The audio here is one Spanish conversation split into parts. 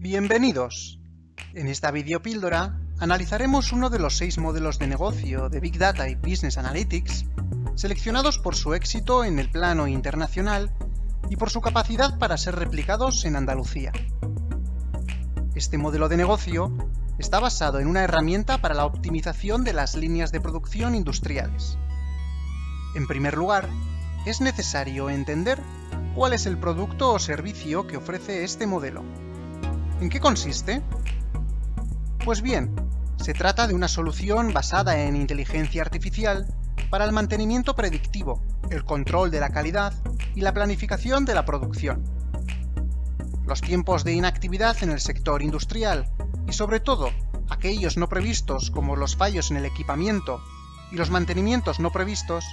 Bienvenidos. En esta videopíldora analizaremos uno de los seis modelos de negocio de Big Data y Business Analytics seleccionados por su éxito en el plano internacional y por su capacidad para ser replicados en Andalucía. Este modelo de negocio está basado en una herramienta para la optimización de las líneas de producción industriales. En primer lugar, es necesario entender cuál es el producto o servicio que ofrece este modelo. ¿En qué consiste? Pues bien, se trata de una solución basada en inteligencia artificial para el mantenimiento predictivo, el control de la calidad y la planificación de la producción. Los tiempos de inactividad en el sector industrial y sobre todo aquellos no previstos como los fallos en el equipamiento y los mantenimientos no previstos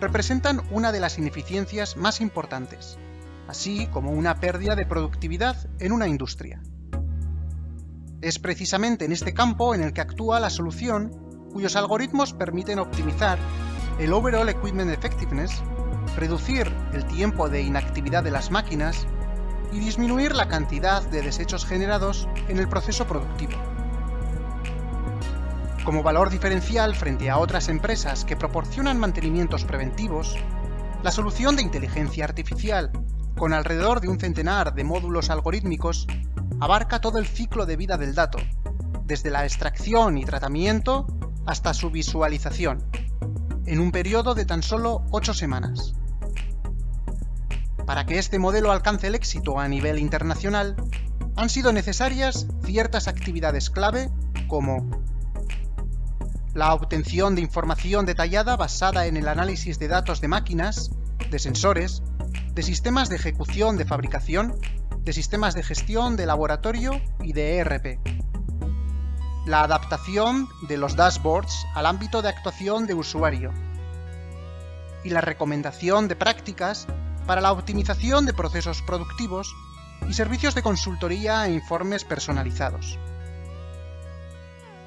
representan una de las ineficiencias más importantes, así como una pérdida de productividad en una industria. Es precisamente en este campo en el que actúa la solución cuyos algoritmos permiten optimizar el Overall Equipment Effectiveness, reducir el tiempo de inactividad de las máquinas y disminuir la cantidad de desechos generados en el proceso productivo. Como valor diferencial frente a otras empresas que proporcionan mantenimientos preventivos, la solución de inteligencia artificial, con alrededor de un centenar de módulos algorítmicos, abarca todo el ciclo de vida del dato, desde la extracción y tratamiento hasta su visualización, en un periodo de tan solo 8 semanas. Para que este modelo alcance el éxito a nivel internacional, han sido necesarias ciertas actividades clave como la obtención de información detallada basada en el análisis de datos de máquinas, de sensores, de sistemas de ejecución de fabricación, de sistemas de gestión de laboratorio y de ERP. La adaptación de los dashboards al ámbito de actuación de usuario. Y la recomendación de prácticas para la optimización de procesos productivos y servicios de consultoría e informes personalizados.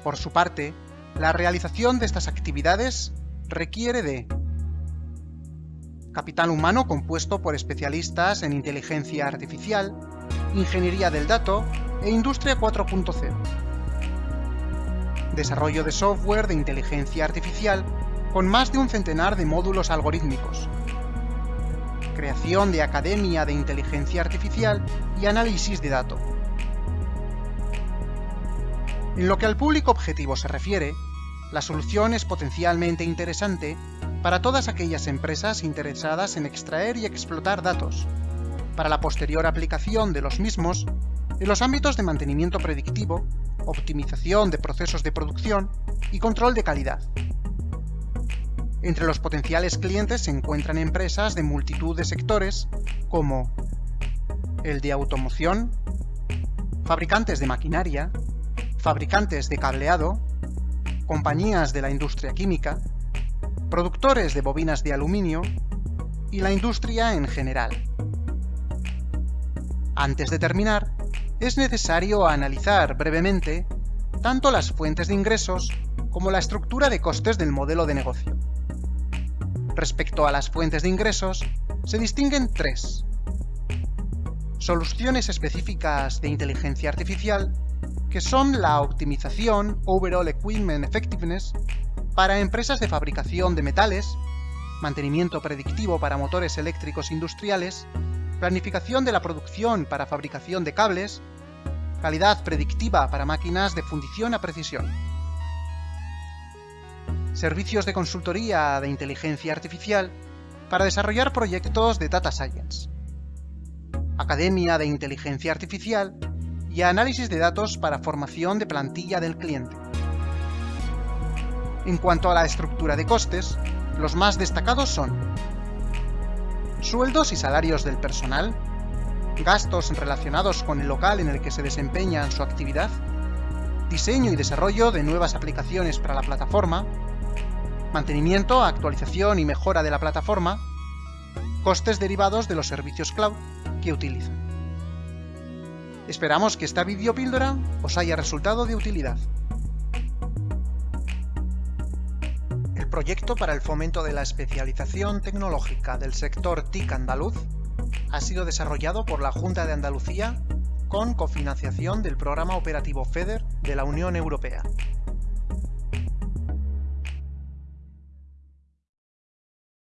Por su parte, la realización de estas actividades requiere de capital humano compuesto por especialistas en inteligencia artificial, ingeniería del dato e industria 4.0. Desarrollo de software de inteligencia artificial con más de un centenar de módulos algorítmicos. Creación de academia de inteligencia artificial y análisis de datos. En lo que al público objetivo se refiere, la solución es potencialmente interesante para todas aquellas empresas interesadas en extraer y explotar datos, para la posterior aplicación de los mismos en los ámbitos de mantenimiento predictivo, optimización de procesos de producción y control de calidad. Entre los potenciales clientes se encuentran empresas de multitud de sectores como el de automoción, fabricantes de maquinaria, fabricantes de cableado, compañías de la industria química, productores de bobinas de aluminio y la industria en general. Antes de terminar, es necesario analizar brevemente tanto las fuentes de ingresos como la estructura de costes del modelo de negocio. Respecto a las fuentes de ingresos, se distinguen tres. Soluciones específicas de inteligencia artificial que son la optimización Overall Equipment Effectiveness para empresas de fabricación de metales, mantenimiento predictivo para motores eléctricos industriales, planificación de la producción para fabricación de cables, calidad predictiva para máquinas de fundición a precisión. Servicios de consultoría de inteligencia artificial para desarrollar proyectos de Data Science. Academia de Inteligencia Artificial y análisis de datos para formación de plantilla del cliente. En cuanto a la estructura de costes, los más destacados son sueldos y salarios del personal, gastos relacionados con el local en el que se desempeña su actividad, diseño y desarrollo de nuevas aplicaciones para la plataforma, mantenimiento, actualización y mejora de la plataforma, costes derivados de los servicios cloud que utilizan. Esperamos que esta videopíldora os haya resultado de utilidad. El proyecto para el fomento de la especialización tecnológica del sector TIC andaluz ha sido desarrollado por la Junta de Andalucía con cofinanciación del programa operativo FEDER de la Unión Europea.